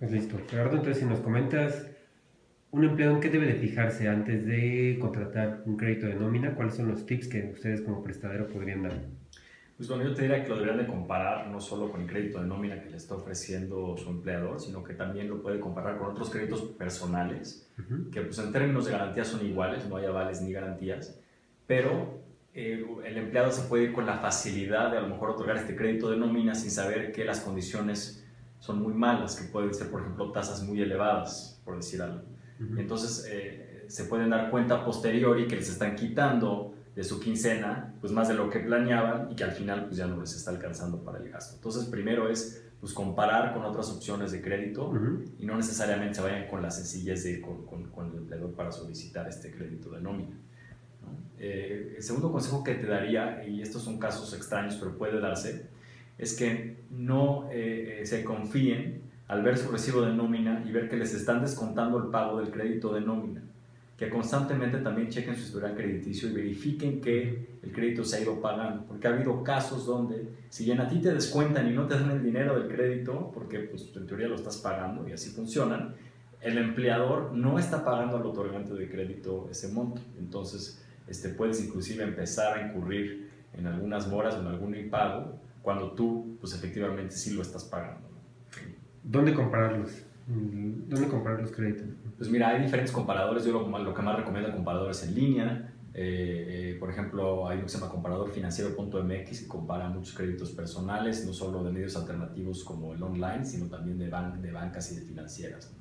Pues listo. Gerardo, entonces si nos comentas, un empleado en qué debe de fijarse antes de contratar un crédito de nómina, ¿cuáles son los tips que ustedes como prestadero podrían dar? Pues bueno, yo te diría que lo deberían de comparar no solo con el crédito de nómina que le está ofreciendo su empleador, sino que también lo puede comparar con otros créditos personales, que pues en términos de garantía son iguales, no hay avales ni garantías, pero eh, el empleado se puede ir con la facilidad de a lo mejor otorgar este crédito de nómina sin saber que las condiciones son muy malas, que pueden ser, por ejemplo, tasas muy elevadas, por decir algo. Entonces, eh, se pueden dar cuenta posteriori que les están quitando de su quincena, pues más de lo que planeaban y que al final pues ya no les está alcanzando para el gasto. Entonces, primero es pues comparar con otras opciones de crédito y no necesariamente se vayan con la sencillez de ir con, con, el empleador para solicitar este crédito de nómina. Eh, el segundo consejo que te daría, y estos son casos extraños pero puede darse, es que no eh, se confíen al ver su recibo de nómina y ver que les están descontando el pago del crédito de nómina que constantemente también chequen su historial crediticio y verifiquen que el crédito se ha ido pagando, porque ha habido casos donde si bien a ti te descuentan y no te dan el dinero del crédito, porque pues en teoría lo estás pagando y así funcionan, el empleador no está pagando al otorgante de crédito ese monto, entonces este, puedes inclusive empezar a incurrir en algunas moras o en algún impago cuando tú pues efectivamente sí lo estás pagando. ¿Dónde compararlos? ¿Dónde comprar los créditos? Pues mira, hay diferentes comparadores. Yo lo, lo que más recomiendo comparadores en línea. Eh, eh, por ejemplo, hay uno que se llama comparadorfinanciero.mx que compara muchos créditos personales, no solo de medios alternativos como el online, sino también de, ban de bancas y de financieras.